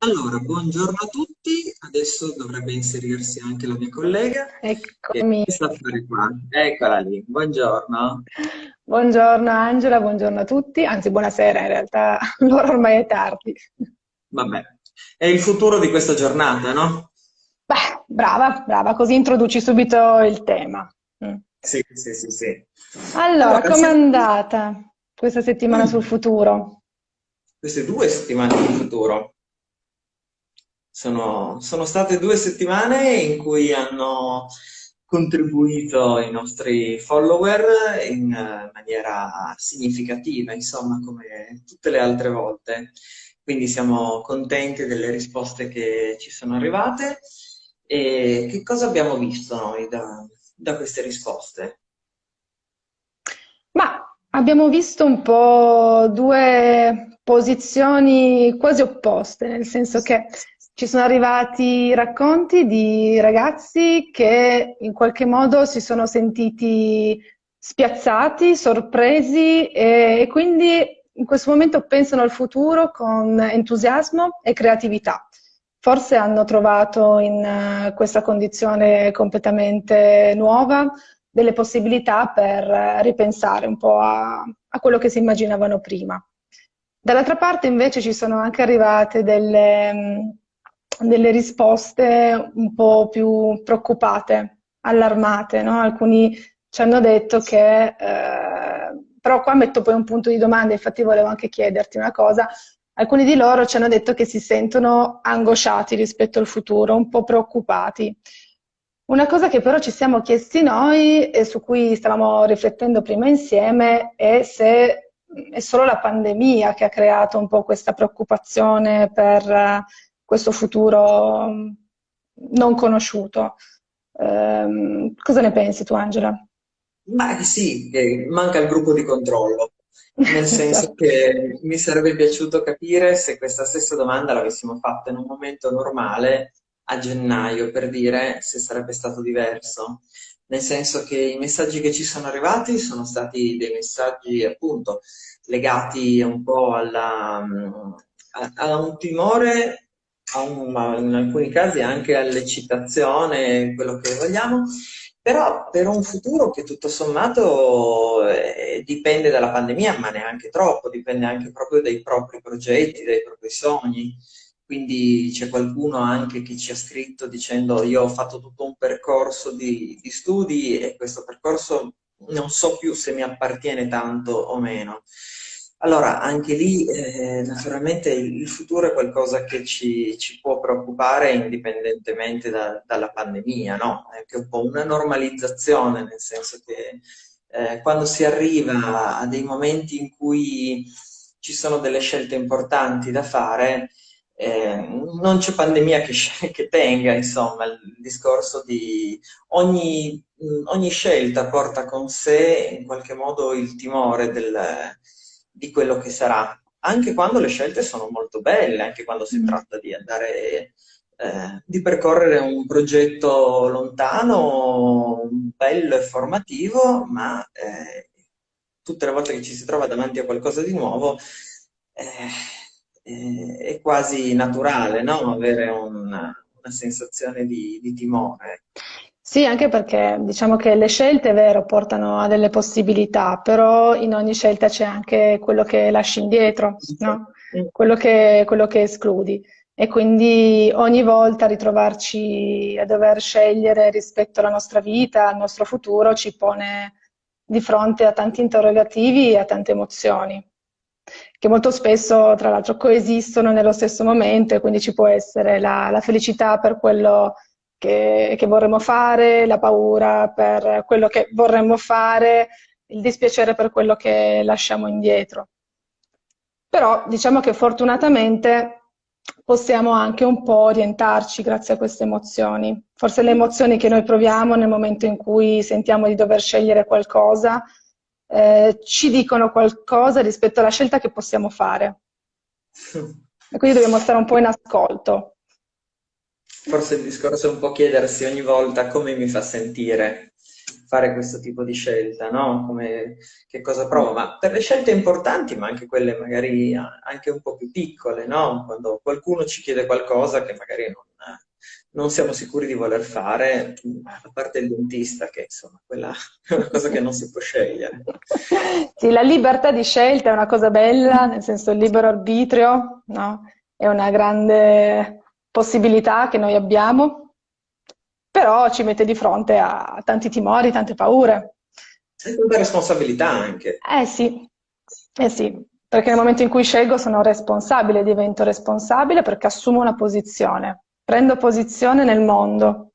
Allora, buongiorno a tutti, adesso dovrebbe inserirsi anche la mia collega. Eccomi. Che sta a fare qua? Eccola lì, buongiorno. Buongiorno Angela, buongiorno a tutti, anzi buonasera in realtà, l'ora ormai è tardi. Vabbè, è il futuro di questa giornata, no? Beh, brava, brava, così introduci subito il tema. Mm. Sì, sì, sì, sì. Allora, allora com'è andata questa settimana mm. sul futuro? Queste due settimane sul futuro? Sono, sono state due settimane in cui hanno contribuito i nostri follower in maniera significativa, insomma, come tutte le altre volte. Quindi siamo contenti delle risposte che ci sono arrivate. E che cosa abbiamo visto noi da, da queste risposte? Ma abbiamo visto un po' due posizioni quasi opposte, nel senso che ci sono arrivati racconti di ragazzi che in qualche modo si sono sentiti spiazzati, sorpresi e, e quindi in questo momento pensano al futuro con entusiasmo e creatività. Forse hanno trovato in uh, questa condizione completamente nuova delle possibilità per ripensare un po' a, a quello che si immaginavano prima. Dall'altra parte invece ci sono anche arrivate delle, delle risposte un po' più preoccupate, allarmate, no? Alcuni ci hanno detto che, eh, però qua metto poi un punto di domanda, infatti volevo anche chiederti una cosa, alcuni di loro ci hanno detto che si sentono angosciati rispetto al futuro, un po' preoccupati. Una cosa che però ci siamo chiesti noi e su cui stavamo riflettendo prima insieme è se è solo la pandemia che ha creato un po' questa preoccupazione per questo futuro mm, non conosciuto. Um, cosa ne pensi tu, Angela? Ma sì, manca il gruppo di controllo, nel senso che mi sarebbe piaciuto capire se questa stessa domanda l'avessimo fatta in un momento normale a gennaio, per dire se sarebbe stato diverso. Nel senso che i messaggi che ci sono arrivati sono stati dei messaggi appunto legati un po' alla, a, a un timore un, in alcuni casi anche all'eccitazione, quello che vogliamo, però per un futuro che tutto sommato eh, dipende dalla pandemia, ma neanche troppo, dipende anche proprio dai propri progetti, dai propri sogni. Quindi c'è qualcuno anche che ci ha scritto dicendo io ho fatto tutto un percorso di, di studi e questo percorso non so più se mi appartiene tanto o meno. Allora, anche lì eh, naturalmente il futuro è qualcosa che ci, ci può preoccupare indipendentemente da, dalla pandemia, no? È anche un po' una normalizzazione, nel senso che eh, quando si arriva a dei momenti in cui ci sono delle scelte importanti da fare, eh, non c'è pandemia che, che, tenga, insomma, il discorso di ogni, ogni scelta porta con sé in qualche modo il timore del di quello che sarà, anche quando le scelte sono molto belle, anche quando si mm. tratta di andare, eh, di percorrere un progetto lontano, bello e formativo, ma eh, tutte le volte che ci si trova davanti a qualcosa di nuovo eh, è quasi naturale no? avere una, una sensazione di, di timore. Sì, anche perché diciamo che le scelte, è vero, portano a delle possibilità, però in ogni scelta c'è anche quello che lasci indietro, no? quello, che, quello che escludi. E quindi ogni volta ritrovarci a dover scegliere rispetto alla nostra vita, al nostro futuro, ci pone di fronte a tanti interrogativi e a tante emozioni, che molto spesso, tra l'altro, coesistono nello stesso momento e quindi ci può essere la, la felicità per quello che, che vorremmo fare, la paura per quello che vorremmo fare, il dispiacere per quello che lasciamo indietro. Però diciamo che fortunatamente possiamo anche un po' orientarci grazie a queste emozioni. Forse le emozioni che noi proviamo nel momento in cui sentiamo di dover scegliere qualcosa eh, ci dicono qualcosa rispetto alla scelta che possiamo fare. E quindi dobbiamo stare un po' in ascolto forse il discorso è un po' chiedersi ogni volta come mi fa sentire fare questo tipo di scelta, no? Come, che cosa provo? Ma per le scelte importanti, ma anche quelle magari anche un po' più piccole, no? Quando qualcuno ci chiede qualcosa che magari non, non siamo sicuri di voler fare, a parte il dentista, che insomma, quella è una cosa che non si può scegliere. Sì, la libertà di scelta è una cosa bella, nel senso il libero arbitrio, no? È una grande possibilità che noi abbiamo, però ci mette di fronte a tanti timori, tante paure. E tanta responsabilità anche. Eh sì, eh sì, perché nel momento in cui scelgo sono responsabile, divento responsabile perché assumo una posizione, prendo posizione nel mondo.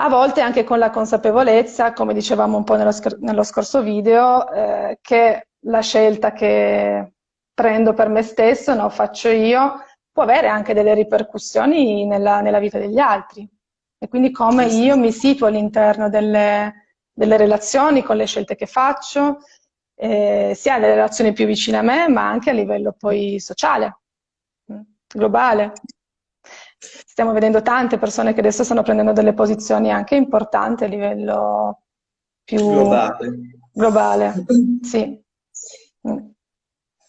A volte anche con la consapevolezza, come dicevamo un po' nello, nello scorso video, eh, che la scelta che prendo per me stesso, no, faccio io, può avere anche delle ripercussioni nella, nella vita degli altri. E quindi come io mi situo all'interno delle, delle, relazioni, con le scelte che faccio, eh, sia nelle relazioni più vicine a me, ma anche a livello poi sociale, mm, globale. Stiamo vedendo tante persone che adesso stanno prendendo delle posizioni anche importanti a livello più globale. globale. Sì. Mm.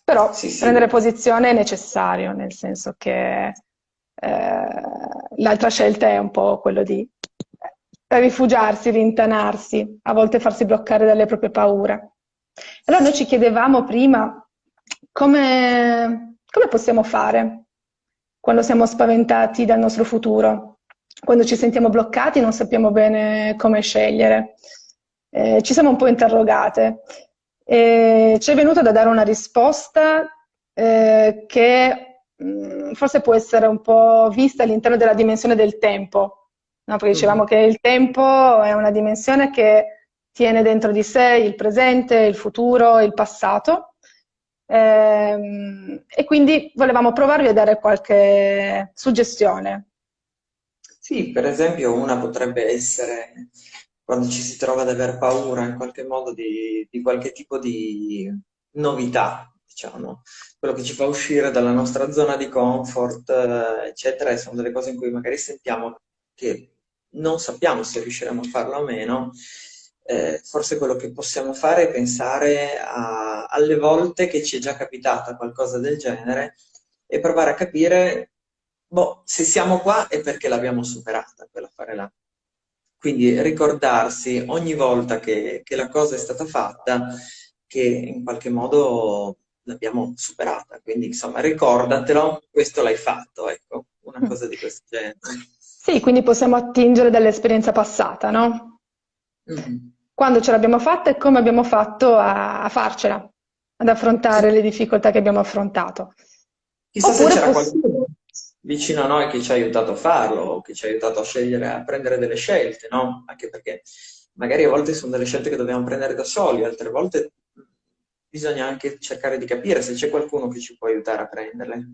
Però sì, sì. prendere posizione è necessario, nel senso che eh, l'altra scelta è un po' quello di rifugiarsi, rintanarsi, a volte farsi bloccare dalle proprie paure. Allora noi ci chiedevamo prima come, come possiamo fare quando siamo spaventati dal nostro futuro, quando ci sentiamo bloccati e non sappiamo bene come scegliere. Eh, ci siamo un po' interrogate e ci è venuto da dare una risposta eh, che mh, mm, forse può essere un po' vista all'interno della dimensione del tempo, no? perché dicevamo mm. che il tempo è una dimensione che tiene dentro di sé il presente, il futuro, il passato. Ehm, e quindi volevamo provarvi a dare qualche suggestione. Sì, per esempio una potrebbe essere quando ci si trova ad aver paura in qualche modo di, di qualche tipo di novità, diciamo, quello che ci fa uscire dalla nostra zona di comfort, eh, eccetera, e sono delle cose in cui magari sentiamo che non sappiamo se riusciremo a farlo o meno. Eh, forse quello che possiamo fare è pensare a, alle volte che ci è già capitata qualcosa del genere e provare a capire, boh, se siamo qua è perché l'abbiamo superata, quell'affare là. Quindi ricordarsi ogni volta che, che la cosa è stata fatta che in qualche modo l'abbiamo superata. Quindi insomma ricordatelo, questo l'hai fatto, ecco, una mm. cosa di questo genere. Sì, quindi possiamo attingere dall'esperienza passata, no? Mm. Quando ce l'abbiamo fatta e come abbiamo fatto a, a farcela, ad affrontare sì. le difficoltà che abbiamo affrontato. Chissà Oppure se c'era qualcuno vicino a noi che ci ha aiutato a farlo, che ci ha aiutato a scegliere, a prendere delle scelte, no? Anche perché magari a volte sono delle scelte che dobbiamo prendere da soli, altre volte bisogna anche cercare di capire se c'è qualcuno che ci può aiutare a prenderle.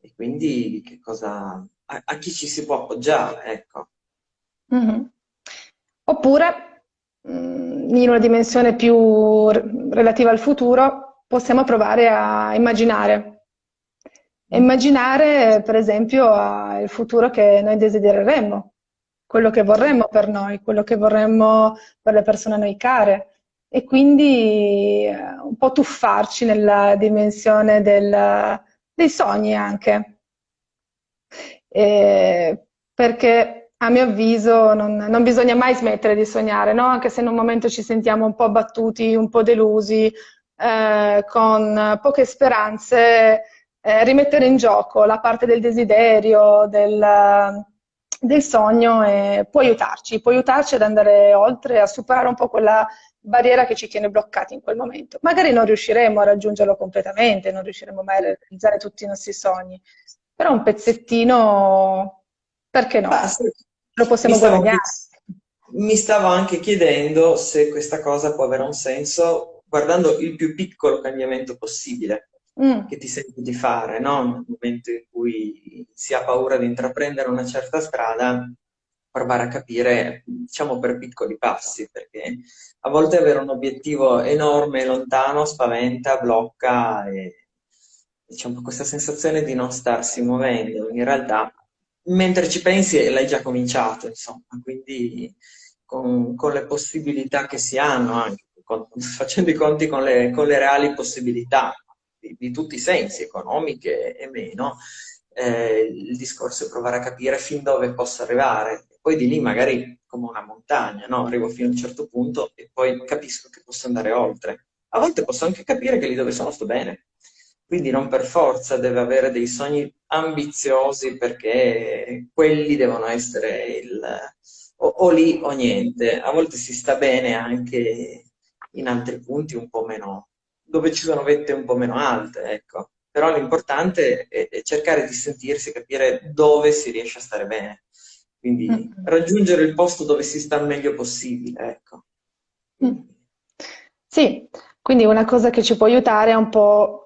E quindi che cosa, a, a chi ci si può appoggiare, ecco. Mm-hmm. Oppure, mm, in una dimensione più relativa al futuro, possiamo provare a immaginare immaginare, per esempio, il futuro che noi desidereremmo, quello che vorremmo per noi, quello che vorremmo per le persone a noi care e quindi eh, un po' tuffarci nella dimensione del, dei sogni anche. E perché a mio avviso non, non, bisogna mai smettere di sognare, no? anche se in un momento ci sentiamo un po' abbattuti, un po' delusi, eh, con poche speranze, eh, rimettere in gioco la parte del desiderio, del, del sogno e può aiutarci, può aiutarci ad andare oltre, a superare un po' quella barriera che ci tiene bloccati in quel momento. Magari non riusciremo a raggiungerlo completamente, non riusciremo mai a realizzare tutti i nostri sogni, però un pezzettino, perché no? Basta. Lo possiamo guadagnare. Mi stavo anche chiedendo se questa cosa può avere un senso guardando il più piccolo cambiamento possibile mm. che ti senti di fare, no? Nel momento in cui si ha paura di intraprendere una certa strada, provare a capire, diciamo, per piccoli passi, perché a volte avere un obiettivo enorme e lontano spaventa, blocca e diciamo questa sensazione di non starsi muovendo. In realtà, mentre ci pensi, l'hai già cominciato, insomma, quindi con, con le possibilità che si hanno, anche con, facendo i conti con le, con le reali possibilità di, di, tutti i sensi, economiche e meno, eh, il discorso è provare a capire fin dove posso arrivare. Poi di lì magari come una montagna, no? arrivo fino a un certo punto e poi capisco che posso andare oltre. A volte posso anche capire che lì dove sono sto bene, quindi non per forza deve avere dei sogni ambiziosi perché quelli devono essere il, o, o, lì o niente. A volte si sta bene anche in altri punti un po' meno, dove ci sono vette un po' meno alte, ecco. Però l'importante è, è cercare di sentirsi, capire dove si riesce a stare bene. Quindi mm. raggiungere il posto dove si sta meglio possibile, ecco. Mm. Sì, quindi una cosa che ci può aiutare è un po'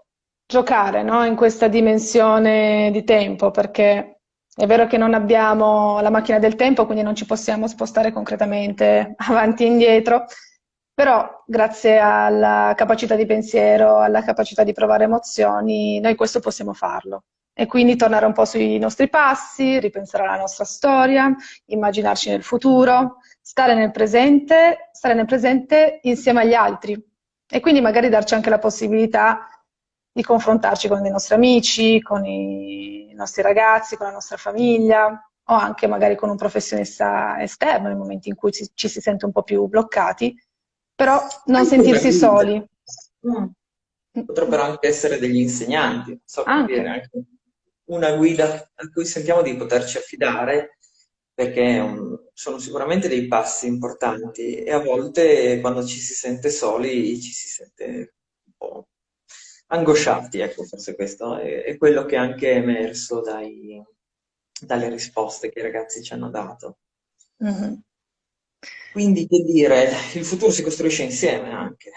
giocare no? in questa dimensione di tempo, perché è vero che non abbiamo la macchina del tempo, quindi non ci possiamo spostare concretamente avanti e indietro, però grazie alla capacità di pensiero, alla capacità di provare emozioni, noi questo possiamo farlo. E quindi tornare un po' sui nostri passi, ripensare alla nostra storia, immaginarci nel futuro, stare nel presente, stare nel presente insieme agli altri. E quindi magari darci anche la possibilità di confrontarci con i nostri amici, con i nostri ragazzi, con la nostra famiglia o anche magari con un professionista esterno nei momenti in cui ci, ci si sente un po' più bloccati, però non anche sentirsi soli. Mm. Potrebbero anche essere degli insegnanti, so anche. Una guida a cui sentiamo di poterci affidare perché um, sono sicuramente dei passi importanti e a volte quando ci si sente soli ci si sente un po' angosciati, ecco, forse questo è, è quello che è anche emerso dai, dalle risposte che i ragazzi ci hanno dato. Mm-hmm. Quindi, che dire, il futuro si costruisce insieme anche.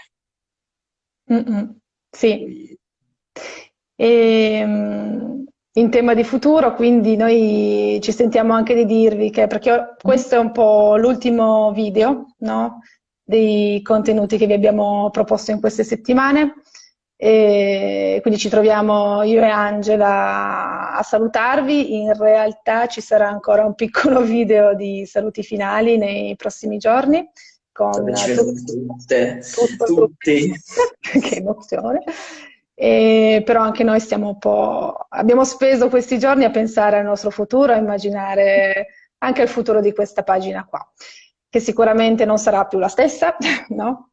Mm-hmm. Sì. E, um, in tema di futuro, quindi noi ci sentiamo anche di dirvi che, perché questo è un po' l'ultimo video, no? dei contenuti che vi abbiamo proposto in queste settimane, e quindi ci troviamo io e Angela a salutarvi. In realtà ci sarà ancora un piccolo video di saluti finali nei prossimi giorni. Con tutte, tutto, tutti. che emozione. E, però anche noi stiamo un po'... abbiamo speso questi giorni a pensare al nostro futuro, a immaginare anche il futuro di questa pagina qua, che sicuramente non sarà più la stessa, no?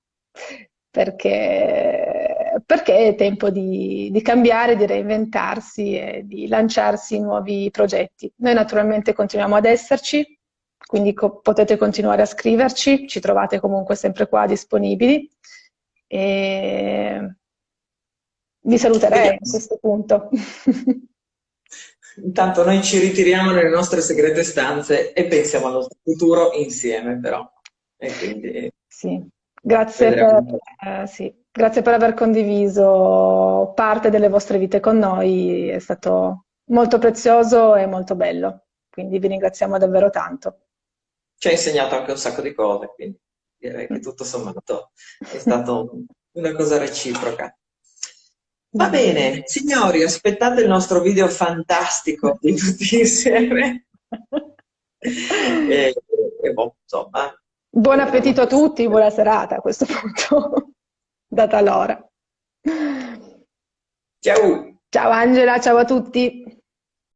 perché, perché è tempo di, di, cambiare, di reinventarsi e di lanciarsi nuovi progetti. Noi naturalmente continuiamo ad esserci, quindi co potete continuare a scriverci, ci trovate comunque sempre qua disponibili. E vi saluterei a questo punto. Intanto noi ci ritiriamo nelle nostre segrete stanze e pensiamo al nostro futuro insieme però. Quindi... Sì. Grazie per, eh, sì. Grazie per aver condiviso parte delle vostre vite con noi, è stato molto prezioso e molto bello, quindi vi ringraziamo davvero tanto. Ci ha insegnato anche un sacco di cose, quindi direi che tutto sommato è stata una cosa reciproca. Va bene, signori, aspettate il nostro video fantastico di tutti insieme. e, e boh, insomma, Buon appetito a tutti, buona serata a questo punto, data l'ora. Ciao! Ciao Angela, ciao a tutti!